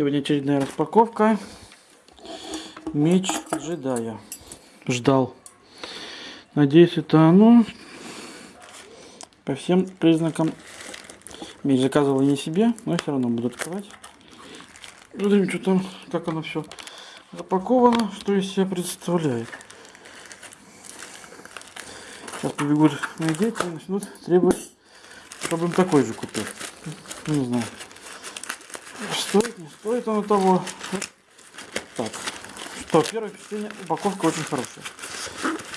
Сегодня очередная распаковка. Меч джедая. Ждал. Надеюсь, это оно. По всем признакам. Меч заказывал не себе, но все равно буду открывать. Смотрим, что там, как оно все запаковано, что из себя представляет. Сейчас побегут мои дети и начнут требовать, чтобы им такой же купил. Ну, не знаю. Стоит, не стоит оно того. Так. Что, первое впечатление, упаковка очень хорошая.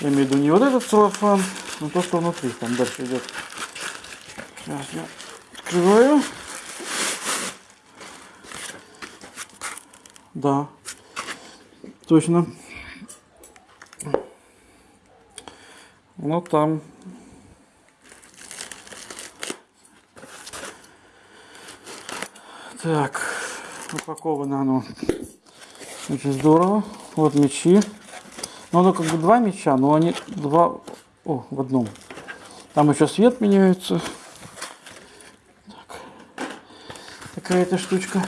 Я имею в виду не вот этот целлофан, но то, что внутри. Там дальше идет. Сейчас я открываю. Да. Точно. Ну там. Так. Упаковано оно очень здорово. Вот мечи. Ну, оно как бы два меча, но они два... О, в одном. Там еще свет меняется. Так. Такая-то штучка.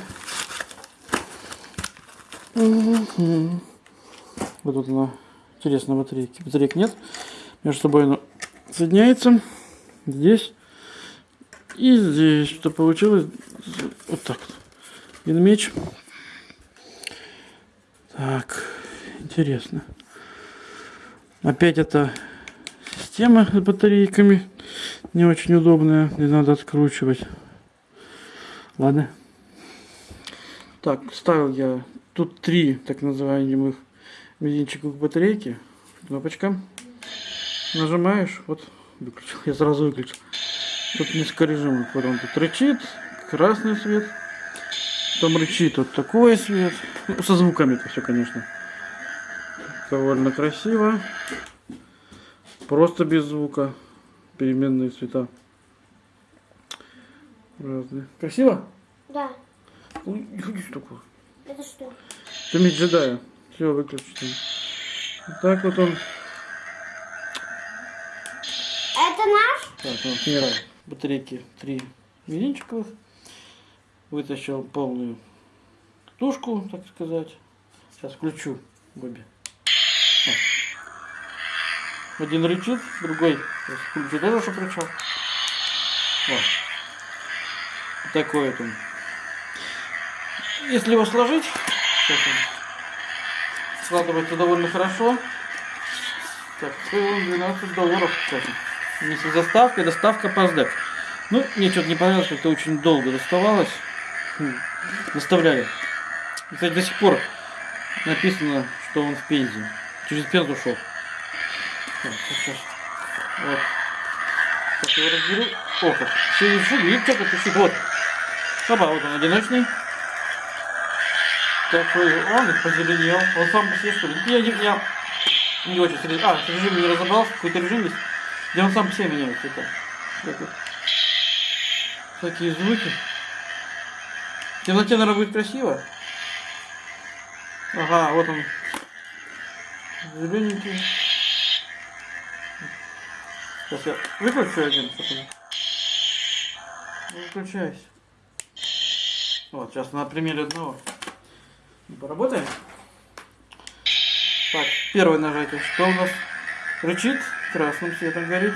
Вот тут она. Интересно, батарейки. Батареек нет. Между собой оно соединяется. Здесь. И здесь. Что получилось? Вот так. Один меч. Так. Интересно. Опять это система с батарейками. Не очень удобная. Не надо откручивать. Ладно. Так, ставил я тут три так называемых мизинчиков батарейки. Кнопочка. Нажимаешь, вот выключил. Я сразу выключил. Тут несколько режимов. Вот он тут рычит, красный свет. Там рычит вот такой свет. Ну, со звуками это все, конечно. Довольно красиво. Просто без звука. Переменные цвета. Разные. Красиво? Да. Ой, ходи такое. Это что? Это меч джедая. Все, выключите. Вот так вот он. Это наш? Так, вот, примерно, батарейки три мизинчиковых. Вытащил полную тушку, так сказать. Сейчас включу. О. Один рычит, другой включу тоже, чтобы рычал. Вот. Такой вот он. Если его сложить, складывается довольно хорошо. Так, стоил он 12 долларов, кстати. Вместе с доставка по. Ну, мне что-то не понравилось, как-то очень долго доставалось. Хм, Доставляли. И, Кстати, до сих пор написано, что он в Пензе. Через Пензу ушел. Вот сейчас. Его разберу. О, как. Все решили. Видите, как это. Вот. Опа, вот он одиночный. Такой, он позеленел. Он сам по себе что ли? Я не, я не очень среди... А, с режимом не разобрался, какой-то режим есть, где он сам по себе меняет цвета. Такие звуки. В темноте, наверное, будет красиво. Ага, вот он. Зелененький. Сейчас я выключу один, выключайся. Вот, сейчас на примере одного. Поработаем. Так, первое нажатие. Что у нас? Рычит, красным светом горит.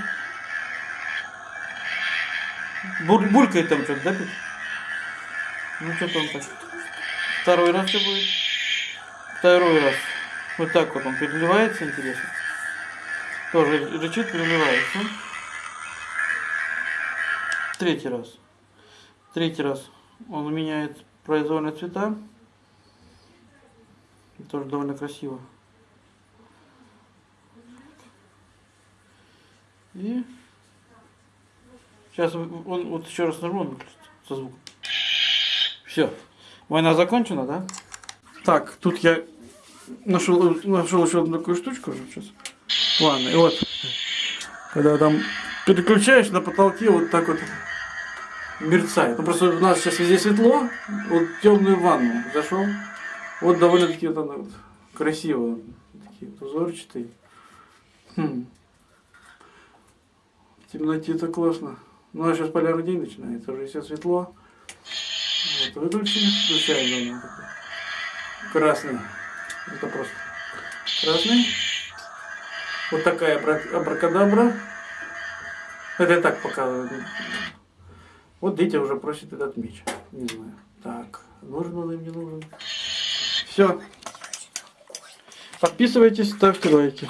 Буль, булькает там что-то, да, Петь? Ну, что-то он так. Второй раз что будет? Второй раз. Вот так вот он переливается, интересно. Тоже рычит, переливается. Третий раз. Третий раз он меняет произвольные цвета. Тоже довольно красиво. И сейчас он вот еще раз нажму, он со звуком. Все. Война закончена, да? Так, тут я нашел, нашел еще одну такую штучку сейчас. Ладно, и вот. Когда там переключаешь на потолке, вот так вот мерцает. Ну просто у нас сейчас везде светло, вот темную ванну зашел. Вот довольно-таки вот она вот красиво, такие узорчатые. Хм. В темноте это классно. Ну а сейчас полярный день начинается, уже все светло. Вот выключили. Включаем заново. Красный. Это просто красный. Вот такая абра- абракадабра. Это я так показываю. Вот Дитя уже просит этот меч. Не знаю. Так, нужен он им, не нужен. Все. Подписывайтесь, ставьте лайки.